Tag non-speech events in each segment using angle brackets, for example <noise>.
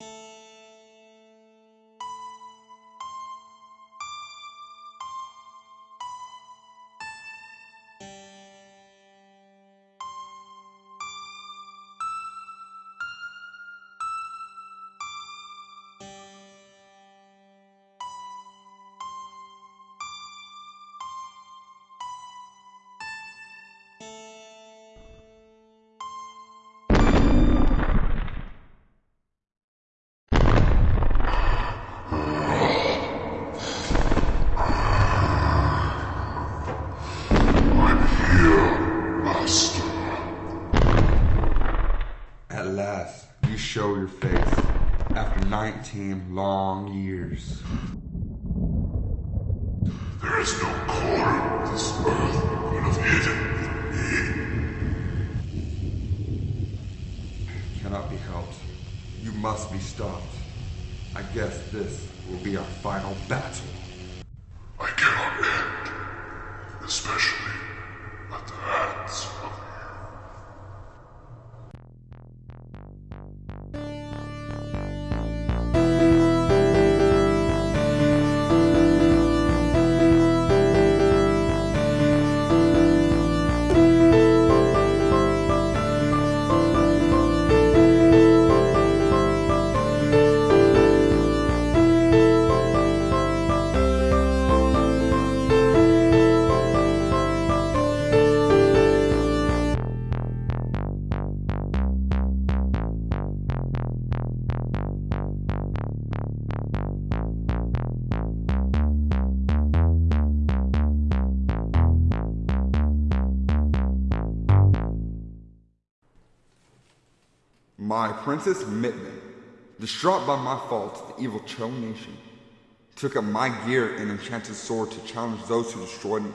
At 19 long years. There is no corner this earth could have hidden Cannot be helped. You must be stopped. I guess this will be our final battle. My Princess Mitman, distraught by my fault, the evil Cho nation, took up my gear and enchanted sword to challenge those who destroyed me.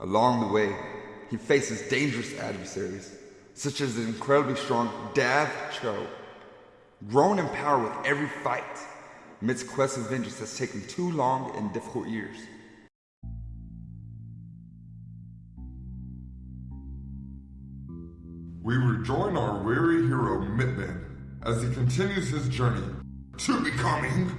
Along the way, he faces dangerous adversaries, such as the incredibly strong Dav Cho. Grown in power with every fight, Mit's quest of vengeance has taken too long and difficult years. We rejoin our weary hero Mitman as he continues his journey to becoming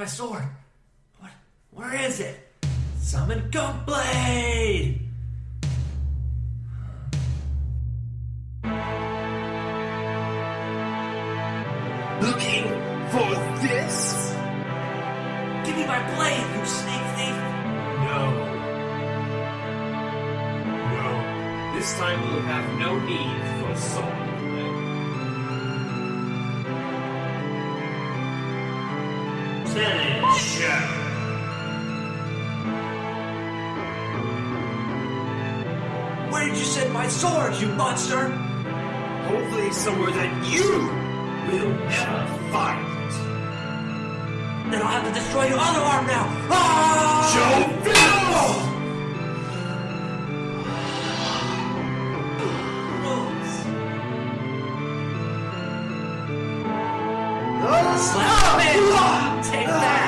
my sword? What? Where is it? Summon Gunblade! Looking for this? Give me my blade, you snake thief! No. No. This time we'll have no need for sword. Where did you send my sword, you monster? Hopefully somewhere that you will never find it. Then I'll have to destroy your other arm now. Ah! Joe Slap it! Take that!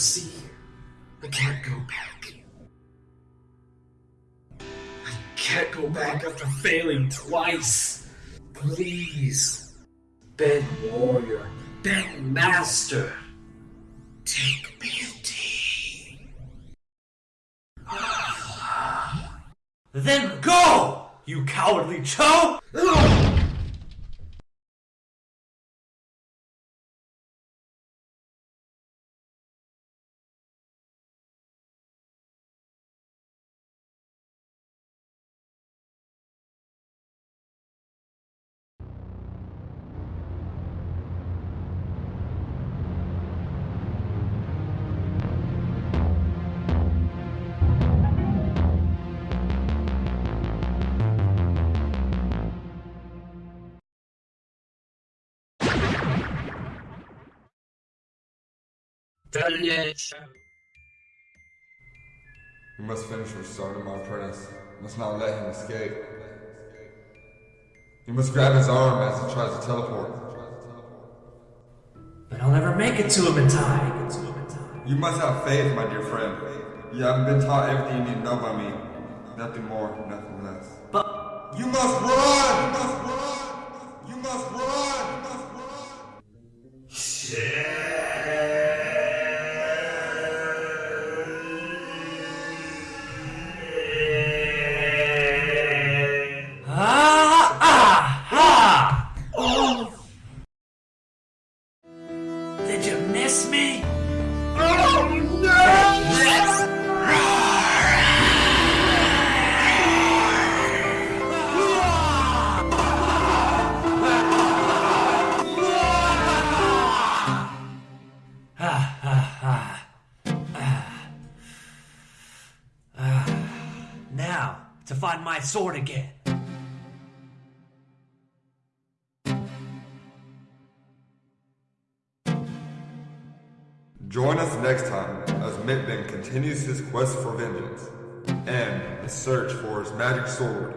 You? I can't go back. I can't go back after failing twice. Please, Ben Warrior, Ben Master, take pity. Then go, you cowardly <laughs> Cho! You must finish restoring my apprentice. You must not let him escape. You must grab his arm as he tries to teleport. But I'll never make it to him in time. You must have faith, my dear friend. You haven't been taught everything you need to know by me. Nothing more, nothing less. But You must run! My sword again. Join us next time as Mitman continues his quest for vengeance and his search for his magic sword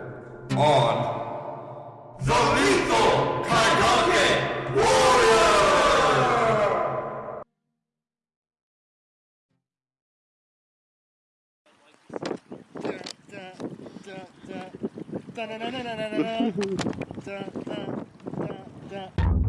on The Lethal Kaiganke Warrior! Da da da da da da da da. <laughs> Da da da da